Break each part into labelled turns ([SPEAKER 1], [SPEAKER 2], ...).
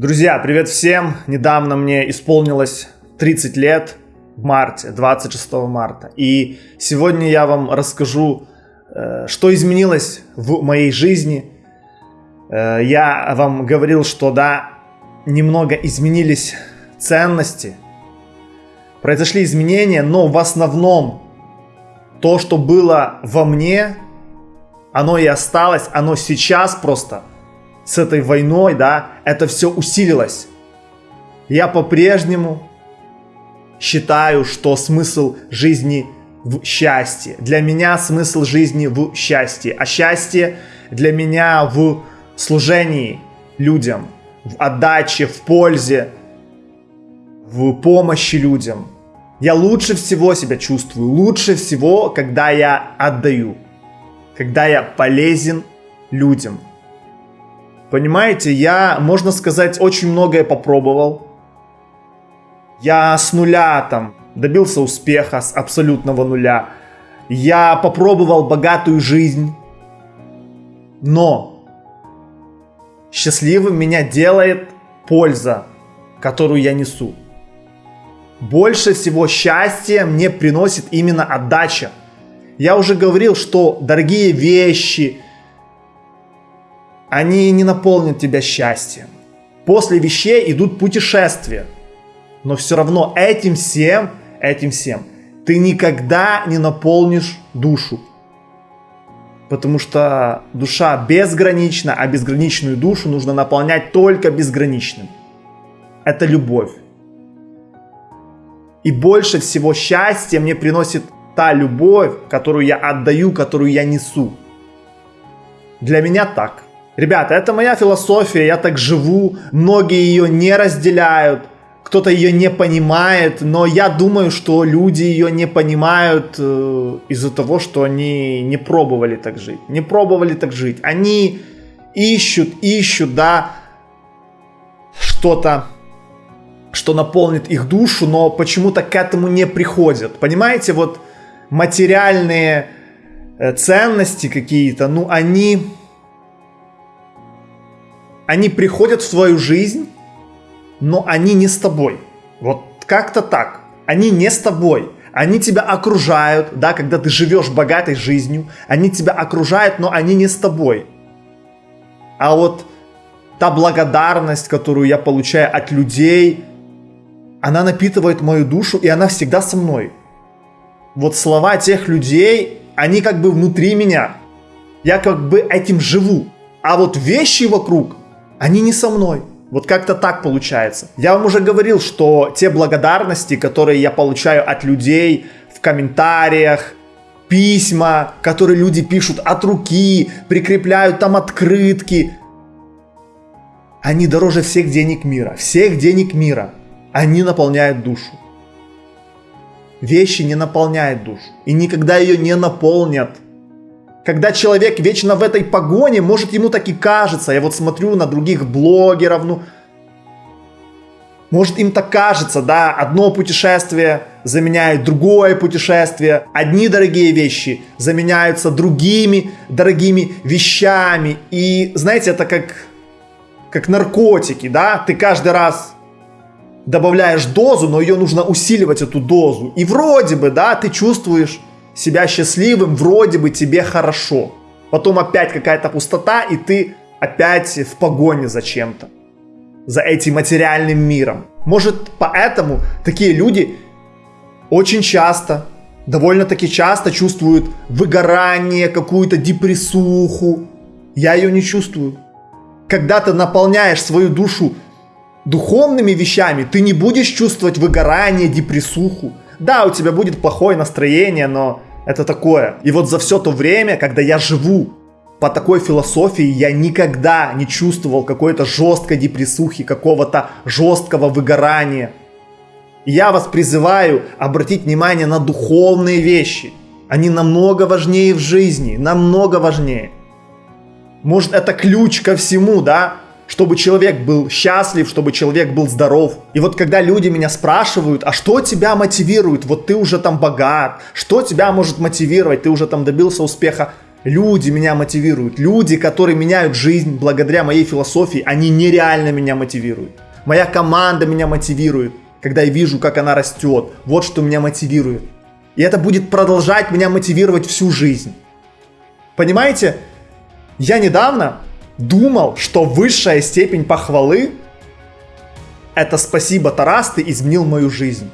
[SPEAKER 1] Друзья, привет всем! Недавно мне исполнилось 30 лет в марте, 26 марта. И сегодня я вам расскажу, э, что изменилось в моей жизни. Э, я вам говорил, что да, немного изменились ценности, произошли изменения, но в основном то, что было во мне, оно и осталось, оно сейчас просто с этой войной, да, это все усилилось. Я по-прежнему считаю, что смысл жизни в счастье. Для меня смысл жизни в счастье. А счастье для меня в служении людям, в отдаче, в пользе, в помощи людям. Я лучше всего себя чувствую, лучше всего, когда я отдаю, когда я полезен людям – Понимаете, я, можно сказать, очень многое попробовал. Я с нуля там добился успеха, с абсолютного нуля. Я попробовал богатую жизнь. Но счастливым меня делает польза, которую я несу. Больше всего счастья мне приносит именно отдача. Я уже говорил, что дорогие вещи – они не наполнят тебя счастьем. После вещей идут путешествия. Но все равно этим всем, этим всем ты никогда не наполнишь душу. Потому что душа безгранична, а безграничную душу нужно наполнять только безграничным. Это любовь. И больше всего счастья мне приносит та любовь, которую я отдаю, которую я несу. Для меня так. Ребята, это моя философия, я так живу, многие ее не разделяют, кто-то ее не понимает, но я думаю, что люди ее не понимают э, из-за того, что они не пробовали так жить, не пробовали так жить. Они ищут, ищут, да, что-то, что наполнит их душу, но почему-то к этому не приходят. Понимаете, вот материальные э, ценности какие-то, ну, они они приходят в твою жизнь, но они не с тобой. Вот как-то так. Они не с тобой. Они тебя окружают, да, когда ты живешь богатой жизнью, они тебя окружают, но они не с тобой. А вот та благодарность, которую я получаю от людей, она напитывает мою душу, и она всегда со мной. Вот слова тех людей, они как бы внутри меня. Я как бы этим живу. А вот вещи вокруг, они не со мной. Вот как-то так получается. Я вам уже говорил, что те благодарности, которые я получаю от людей в комментариях, письма, которые люди пишут от руки, прикрепляют там открытки, они дороже всех денег мира. Всех денег мира. Они наполняют душу. Вещи не наполняют душу. И никогда ее не наполнят. Когда человек вечно в этой погоне, может ему так и кажется. Я вот смотрю на других блогеров, ну... Может им так кажется, да, одно путешествие заменяет другое путешествие, одни дорогие вещи заменяются другими дорогими вещами. И знаете, это как, как наркотики, да, ты каждый раз добавляешь дозу, но ее нужно усиливать, эту дозу. И вроде бы, да, ты чувствуешь себя счастливым, вроде бы тебе хорошо. Потом опять какая-то пустота, и ты опять в погоне за чем-то. За этим материальным миром. Может, поэтому такие люди очень часто, довольно-таки часто чувствуют выгорание, какую-то депрессуху. Я ее не чувствую. Когда ты наполняешь свою душу духовными вещами, ты не будешь чувствовать выгорание, депрессуху. Да, у тебя будет плохое настроение, но это такое. И вот за все то время, когда я живу по такой философии, я никогда не чувствовал какой-то жесткой депрессухи, какого-то жесткого выгорания. Я вас призываю обратить внимание на духовные вещи. Они намного важнее в жизни, намного важнее. Может это ключ ко всему, да? Чтобы человек был счастлив, чтобы человек был здоров. И вот когда люди меня спрашивают, а что тебя мотивирует? Вот ты уже там богат, что тебя может мотивировать? Ты уже там добился успеха. Люди меня мотивируют. Люди, которые меняют жизнь благодаря моей философии, они нереально меня мотивируют. Моя команда меня мотивирует, когда я вижу, как она растет. Вот что меня мотивирует. И это будет продолжать меня мотивировать всю жизнь. Понимаете, я недавно думал, что высшая степень похвалы это спасибо, Тарас, ты изменил мою жизнь.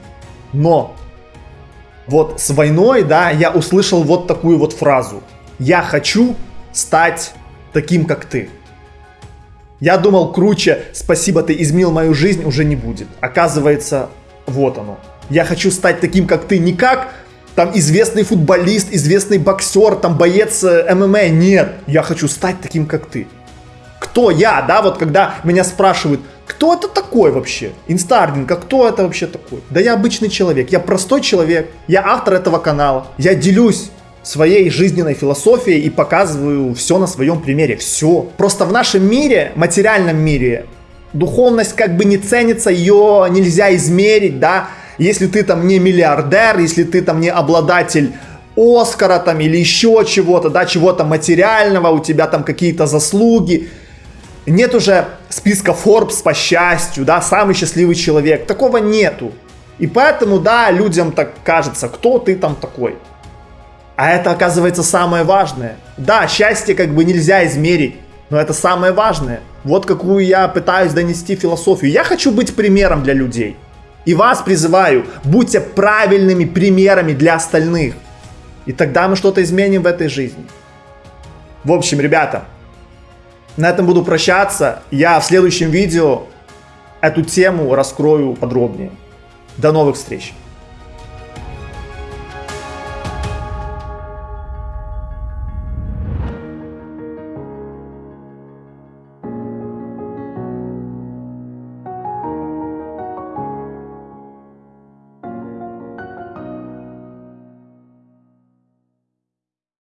[SPEAKER 1] Но вот с войной, да, я услышал вот такую вот фразу. Я хочу стать таким, как ты. Я думал, круче, спасибо, ты изменил мою жизнь, уже не будет. Оказывается, вот оно. Я хочу стать таким, как ты, не как там известный футболист, известный боксер, там боец э, ММА. Нет, я хочу стать таким, как ты. Кто я, да, вот когда меня спрашивают, кто это такой вообще? Инстардинг, а кто это вообще такой? Да я обычный человек, я простой человек, я автор этого канала, я делюсь своей жизненной философией и показываю все на своем примере. Все. Просто в нашем мире, материальном мире, духовность как бы не ценится, ее нельзя измерить, да. Если ты там не миллиардер, если ты там не обладатель Оскара там или еще чего-то, да, чего-то материального, у тебя там какие-то заслуги, нет уже списка Forbes по счастью, да, самый счастливый человек. Такого нету. И поэтому, да, людям так кажется, кто ты там такой. А это оказывается самое важное. Да, счастье как бы нельзя измерить, но это самое важное. Вот какую я пытаюсь донести философию. Я хочу быть примером для людей. И вас призываю, будьте правильными примерами для остальных. И тогда мы что-то изменим в этой жизни. В общем, ребята, на этом буду прощаться. Я в следующем видео эту тему раскрою подробнее. До новых встреч!